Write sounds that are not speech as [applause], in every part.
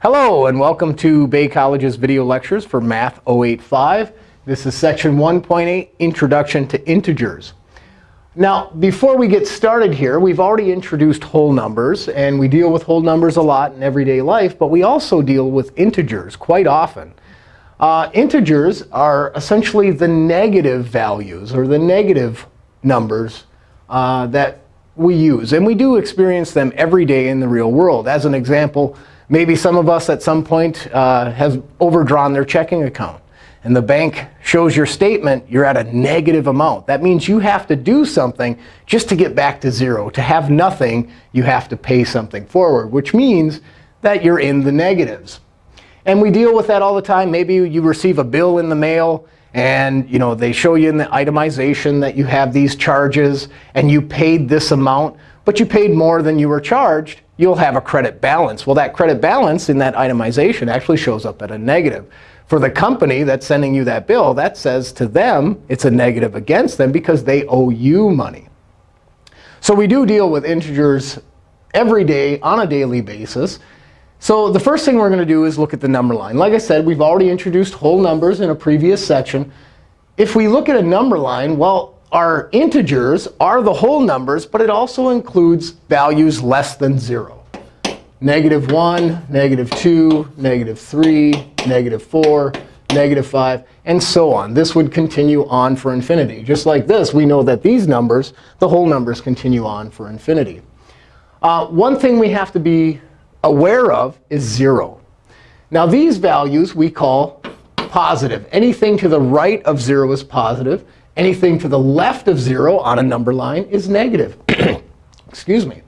Hello, and welcome to Bay College's video lectures for Math 085. This is section 1.8, Introduction to Integers. Now, before we get started here, we've already introduced whole numbers. And we deal with whole numbers a lot in everyday life. But we also deal with integers quite often. Uh, integers are essentially the negative values, or the negative numbers uh, that we use. And we do experience them every day in the real world. As an example, Maybe some of us at some point uh, have overdrawn their checking account. And the bank shows your statement, you're at a negative amount. That means you have to do something just to get back to zero. To have nothing, you have to pay something forward, which means that you're in the negatives. And we deal with that all the time. Maybe you receive a bill in the mail, and you know they show you in the itemization that you have these charges, and you paid this amount, but you paid more than you were charged you'll have a credit balance. Well, that credit balance in that itemization actually shows up at a negative. For the company that's sending you that bill, that says to them it's a negative against them because they owe you money. So we do deal with integers every day on a daily basis. So the first thing we're going to do is look at the number line. Like I said, we've already introduced whole numbers in a previous section. If we look at a number line, well, our integers are the whole numbers, but it also includes values less than 0. Negative 1, negative 2, negative 3, negative 4, negative 5, and so on. This would continue on for infinity. Just like this, we know that these numbers, the whole numbers, continue on for infinity. Uh, one thing we have to be aware of is 0. Now, these values we call positive. Anything to the right of 0 is positive. Anything to the left of 0 on a number line is negative. [clears throat] Excuse me.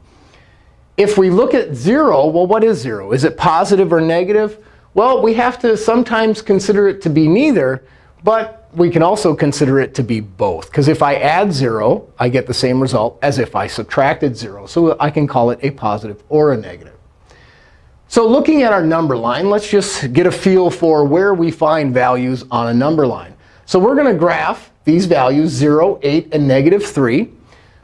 If we look at 0, well, what is 0? Is it positive or negative? Well, we have to sometimes consider it to be neither. But we can also consider it to be both. Because if I add 0, I get the same result as if I subtracted 0. So I can call it a positive or a negative. So looking at our number line, let's just get a feel for where we find values on a number line. So we're going to graph these values, 0, 8, and negative 3.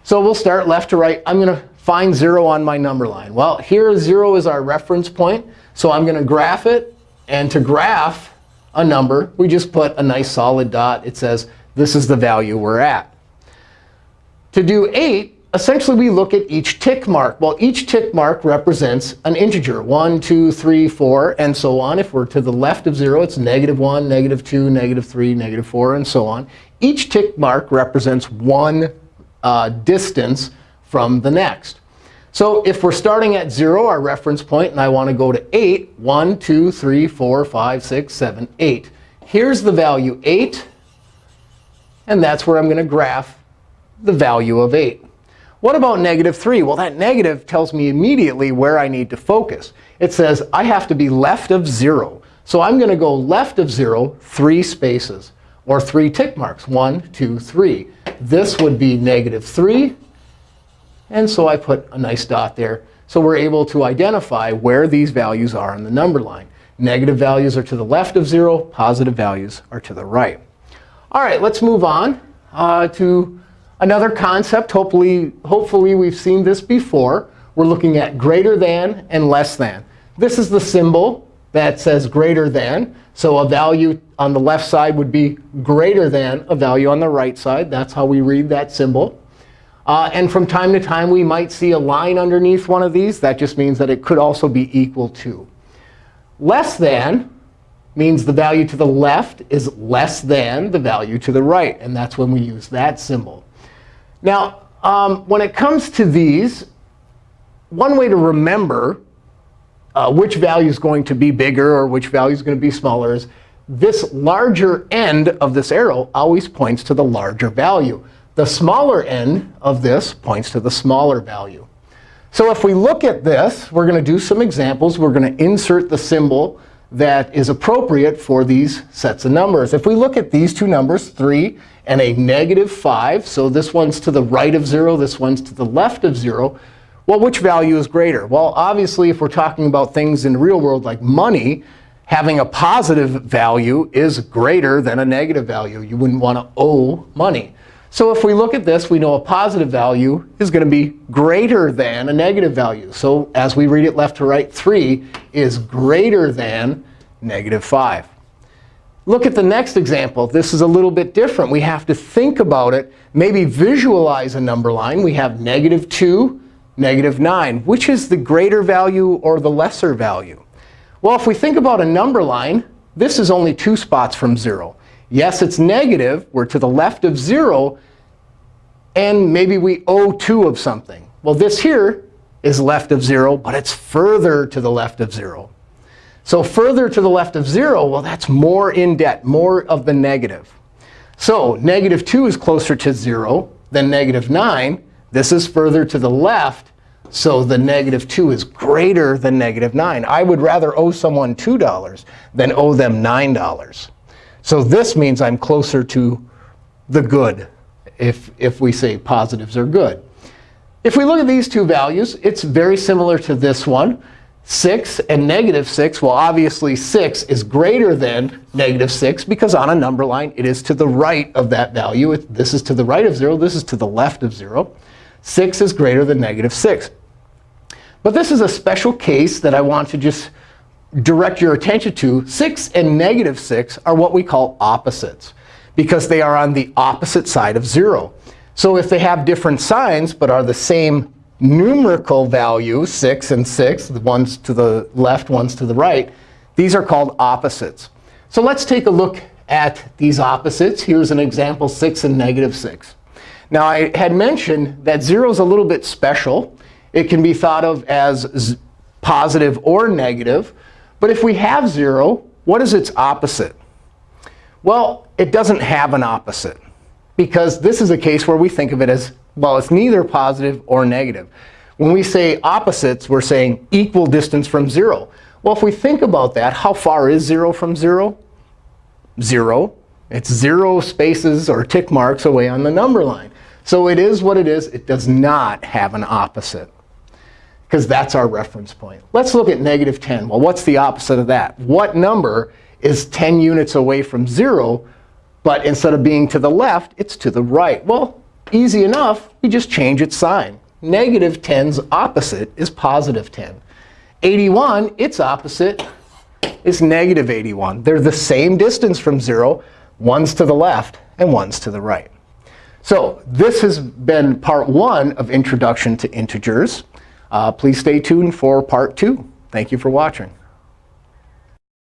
So we'll start left to right. I'm going to find 0 on my number line. Well, here 0 is our reference point. So I'm going to graph it. And to graph a number, we just put a nice solid dot. It says this is the value we're at. To do 8, essentially we look at each tick mark. Well, each tick mark represents an integer, 1, 2, 3, 4, and so on. If we're to the left of 0, it's negative 1, negative 2, negative 3, negative 4, and so on. Each tick mark represents one uh, distance from the next. So if we're starting at 0, our reference point, and I want to go to 8, 1, 2, 3, 4, 5, 6, 7, 8. Here's the value 8. And that's where I'm going to graph the value of 8. What about negative 3? Well, that negative tells me immediately where I need to focus. It says I have to be left of 0. So I'm going to go left of 0 three spaces, or three tick marks, one, two, three. This would be negative 3. And so I put a nice dot there. So we're able to identify where these values are on the number line. Negative values are to the left of 0. Positive values are to the right. All right, let's move on uh, to Another concept, hopefully, hopefully we've seen this before. We're looking at greater than and less than. This is the symbol that says greater than. So a value on the left side would be greater than a value on the right side. That's how we read that symbol. Uh, and from time to time, we might see a line underneath one of these. That just means that it could also be equal to. Less than means the value to the left is less than the value to the right. And that's when we use that symbol. Now, um, when it comes to these, one way to remember uh, which value is going to be bigger or which value is going to be smaller is this larger end of this arrow always points to the larger value. The smaller end of this points to the smaller value. So if we look at this, we're going to do some examples. We're going to insert the symbol that is appropriate for these sets of numbers. If we look at these two numbers, 3 and a negative 5, so this one's to the right of 0, this one's to the left of 0, well, which value is greater? Well, obviously, if we're talking about things in the real world like money, having a positive value is greater than a negative value. You wouldn't want to owe money. So if we look at this, we know a positive value is going to be greater than a negative value. So as we read it left to right, 3 is greater than negative 5. Look at the next example. This is a little bit different. We have to think about it, maybe visualize a number line. We have negative 2, negative 9. Which is the greater value or the lesser value? Well, if we think about a number line, this is only two spots from 0. Yes, it's negative. We're to the left of 0. And maybe we owe 2 of something. Well, this here is left of 0, but it's further to the left of 0. So further to the left of 0, well, that's more in debt, more of the negative. So negative 2 is closer to 0 than negative 9. This is further to the left. So the negative 2 is greater than negative 9. I would rather owe someone $2 than owe them $9. So this means I'm closer to the good, if, if we say positives are good. If we look at these two values, it's very similar to this one. 6 and negative 6, well, obviously 6 is greater than negative 6 because on a number line, it is to the right of that value. This is to the right of 0. This is to the left of 0. 6 is greater than negative 6. But this is a special case that I want to just direct your attention to. 6 and negative 6 are what we call opposites because they are on the opposite side of 0. So if they have different signs but are the same numerical value, 6 and 6, the ones to the left, ones to the right, these are called opposites. So let's take a look at these opposites. Here's an example, 6 and negative 6. Now, I had mentioned that 0 is a little bit special. It can be thought of as positive or negative. But if we have 0, what is its opposite? Well, it doesn't have an opposite because this is a case where we think of it as well, it's neither positive or negative. When we say opposites, we're saying equal distance from 0. Well, if we think about that, how far is 0 from 0? 0. It's 0 spaces or tick marks away on the number line. So it is what it is. It does not have an opposite because that's our reference point. Let's look at negative 10. Well, what's the opposite of that? What number is 10 units away from 0, but instead of being to the left, it's to the right? Well, Easy enough, we just change its sign. Negative 10's opposite is positive 10. 81, its opposite is negative 81. They're the same distance from 0. One's to the left and one's to the right. So this has been part one of Introduction to Integers. Uh, please stay tuned for part two. Thank you for watching.